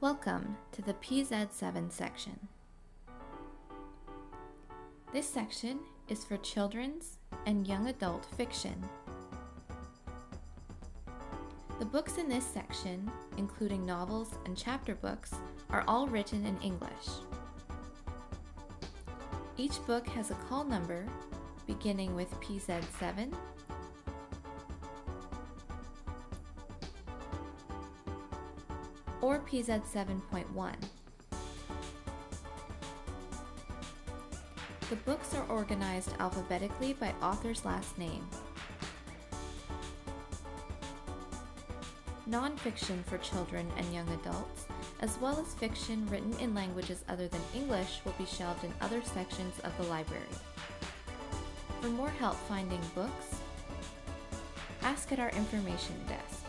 Welcome to the PZ7 section. This section is for children's and young adult fiction. The books in this section, including novels and chapter books, are all written in English. Each book has a call number beginning with PZ7 or PZ 7.1. The books are organized alphabetically by author's last name. Nonfiction for children and young adults, as well as fiction written in languages other than English will be shelved in other sections of the library. For more help finding books, ask at our information desk.